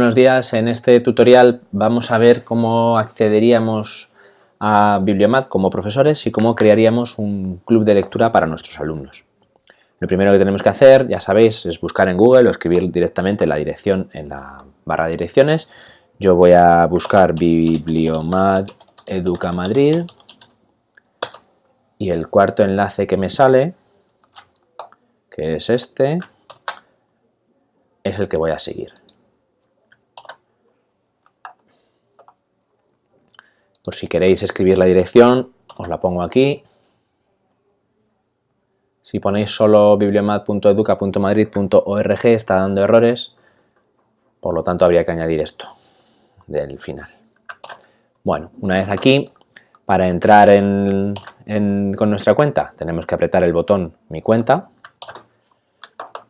Buenos días, en este tutorial vamos a ver cómo accederíamos a Bibliomat como profesores y cómo crearíamos un club de lectura para nuestros alumnos. Lo primero que tenemos que hacer, ya sabéis, es buscar en Google o escribir directamente la dirección en la barra de direcciones. Yo voy a buscar Bibliomat Educa Madrid y el cuarto enlace que me sale, que es este, es el que voy a seguir. Por si queréis escribir la dirección, os la pongo aquí. Si ponéis solo bibliomat.educa.madrid.org está dando errores, por lo tanto habría que añadir esto del final. Bueno, una vez aquí, para entrar con nuestra cuenta tenemos que apretar el botón Mi cuenta.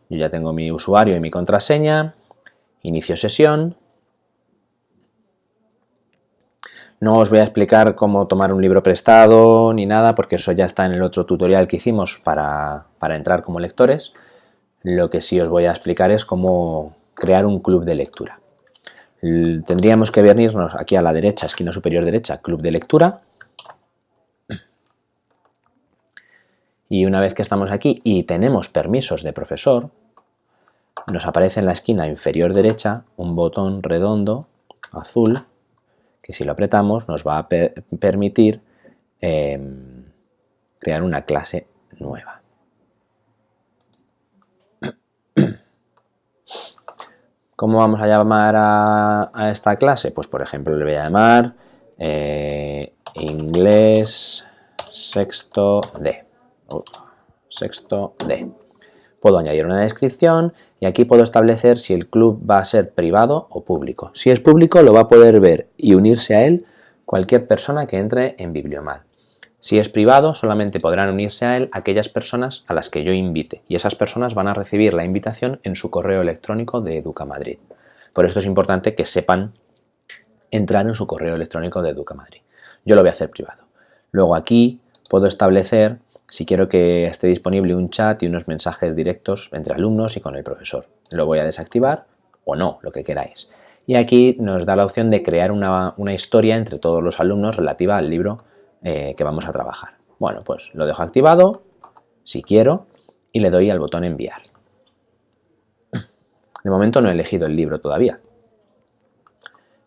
Yo ya tengo mi usuario y mi contraseña, inicio sesión, No os voy a explicar cómo tomar un libro prestado ni nada, porque eso ya está en el otro tutorial que hicimos para, entrar como lectores. Lo que sí os voy a explicar es cómo crear un club de lectura. Tendríamos que venirnos aquí a la derecha, esquina superior derecha, club de lectura. Y una vez que estamos aquí y tenemos permisos de profesor, nos aparece en la esquina inferior derecha un botón redondo azul que si lo apretamos nos va a permitir em, crear una clase nueva. ¿Cómo vamos a llamar a, esta clase? Pues por ejemplo le voy a llamar eh, inglés sexto D. sexto D. Puedo añadir una descripción y aquí puedo establecer si el club va a ser privado o público. Si es público lo va a poder ver y unirse a él cualquier persona que entre en Bibliomat. Si es privado, solamente podrán unirse a él aquellas personas a las que yo invite y esas personas van a recibir la invitación en su correo electrónico de Educamadrid. Por esto es importante que sepan entrar en su correo electrónico de Educamadrid. Yo lo voy a hacer privado. Luego aquí puedo establecer si quiero que esté disponible un chat y unos mensajes directos entre alumnos y con el profesor. Lo voy a desactivar o no, lo que queráis. Y aquí nos da la opción de crear una, historia entre todos los alumnos relativa al libro eh, que vamos a trabajar. Bueno, pues lo dejo activado, si quiero, y le doy al botón enviar. De momento no he elegido el libro todavía.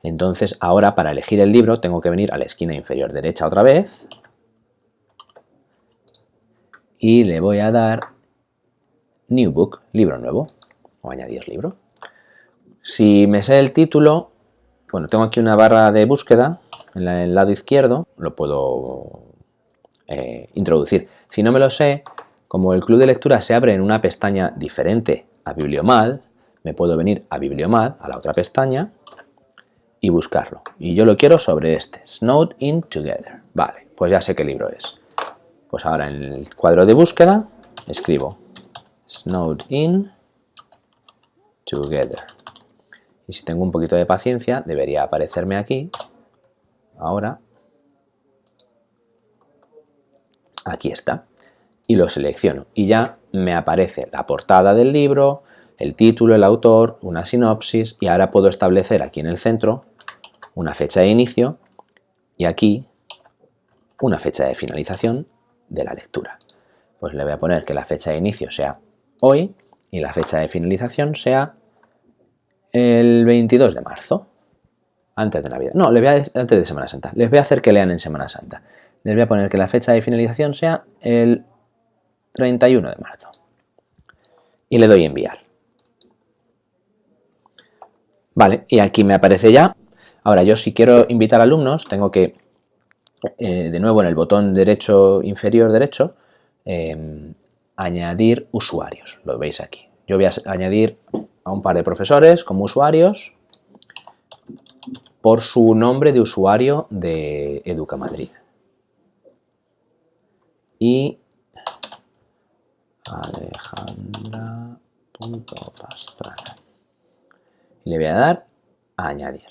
Entonces ahora para elegir el libro tengo que venir a la esquina inferior derecha otra vez, y le voy a dar New Book, libro nuevo, o añadir libro. Si me sé el título, bueno, tengo aquí una barra de búsqueda en el lado izquierdo, lo puedo eh, introducir. Si no me lo sé, como el club de lectura se abre en una pestaña diferente a Bibliomad, me puedo venir a Bibliomad, a la otra pestaña, y buscarlo. Y yo lo quiero sobre este, Snowed in Together. Vale, pues ya sé qué libro es. Pues ahora en el cuadro de búsqueda escribo Snowed in Together. Y si tengo un poquito de paciencia, debería aparecerme aquí. Ahora. Aquí está. Y lo selecciono. Y ya me aparece la portada del libro, el título, el autor, una sinopsis. Y ahora puedo establecer aquí en el centro una fecha de inicio y aquí una fecha de finalización de la lectura. Pues le voy a poner que la fecha de inicio sea hoy y la fecha de finalización sea el 22 de marzo, antes de Navidad. No, voy a, antes de Semana Santa. Les voy a hacer que lean en Semana Santa. Les voy a poner que la fecha de finalización sea el 31 de marzo. Y le doy enviar. Vale, y aquí me aparece ya. Ahora yo si quiero invitar alumnos tengo que eh, de nuevo en el botón derecho inferior derecho, em, añadir usuarios, lo veis aquí. Yo voy a añadir a un par de profesores como usuarios por su nombre de usuario de Educa Madrid. Y alejandra.pastrana. Le voy a dar a añadir.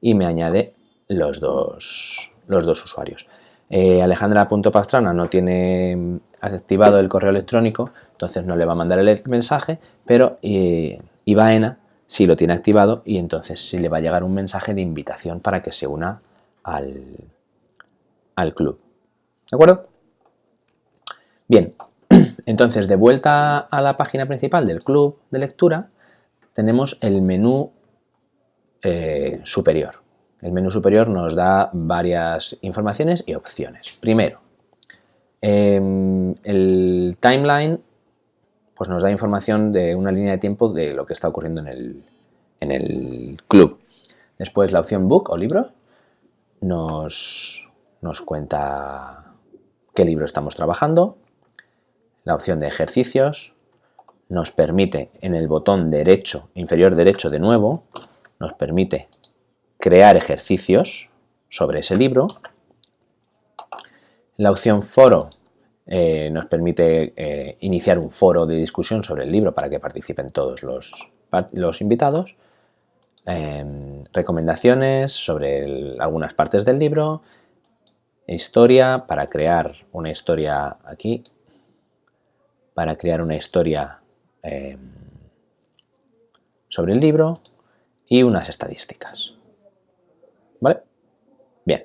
Y me añade los dos, los dos usuarios. Eh, Alejandra.pastrana no tiene activado el correo electrónico, entonces no le va a mandar el mensaje, pero eh, Ibaena si lo tiene activado y entonces sí le va a llegar un mensaje de invitación para que se una al, al club. ¿De acuerdo? Bien, entonces de vuelta a la página principal del club de lectura tenemos el menú eh, superior. El menú superior nos da varias informaciones y opciones. Primero, em, el timeline pues nos da información de una línea de tiempo de lo que está ocurriendo en el, en el club. Después la opción Book o libro nos, nos cuenta qué libro estamos trabajando. La opción de ejercicios nos permite en el botón derecho, inferior derecho de nuevo, nos permite crear ejercicios sobre ese libro. La opción foro eh, nos permite eh, iniciar un foro de discusión sobre el libro para que participen todos los, los invitados. Em, recomendaciones sobre algunas partes del libro. Historia para crear una historia aquí. Para crear una historia em, sobre el libro y unas estadísticas. ¿Vale? Bien.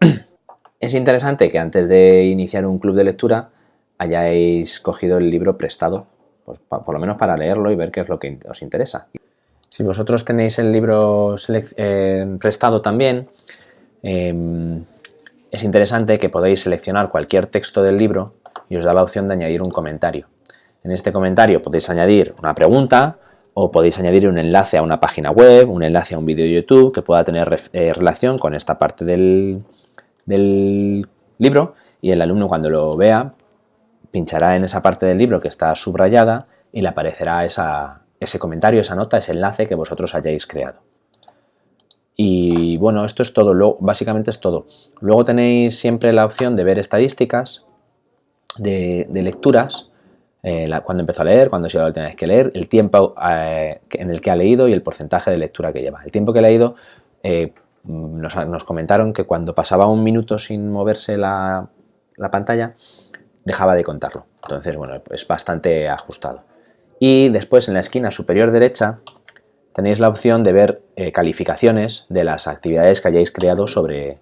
Es interesante que antes de iniciar un club de lectura hayáis cogido el libro prestado, pues, por lo menos para leerlo y ver qué es lo que os interesa. Si vosotros tenéis el libro eh, prestado también, em, es interesante que podáis seleccionar cualquier texto del libro y os da la opción de añadir un comentario. En este comentario podéis añadir una pregunta o podéis añadir un enlace a una página web, un enlace a un vídeo de YouTube que pueda tener eh, relación con esta parte del, del libro y el alumno cuando lo vea pinchará en esa parte del libro que está subrayada y le aparecerá ese comentario, esa nota, ese enlace que vosotros hayáis creado. Y bueno, esto es todo, básicamente es todo. Luego tenéis siempre la opción de ver estadísticas de, lecturas, eh, cuando empezó a leer, cuando la última vez que leer, el tiempo eh, en el que ha leído y el porcentaje de lectura que lleva. El tiempo que ha leído eh, nos, comentaron que cuando pasaba un minuto sin moverse la, pantalla, dejaba de contarlo. Entonces, bueno, es bastante ajustado. Y después en la esquina superior derecha tenéis la opción de ver eh, calificaciones de las actividades que hayáis creado sobre,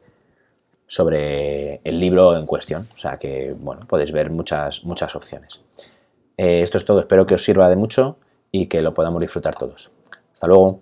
sobre el libro en cuestión. O sea que, bueno, podéis ver muchas, muchas opciones. Eh, esto es todo, espero que os sirva de mucho y que lo podamos disfrutar todos. Hasta luego.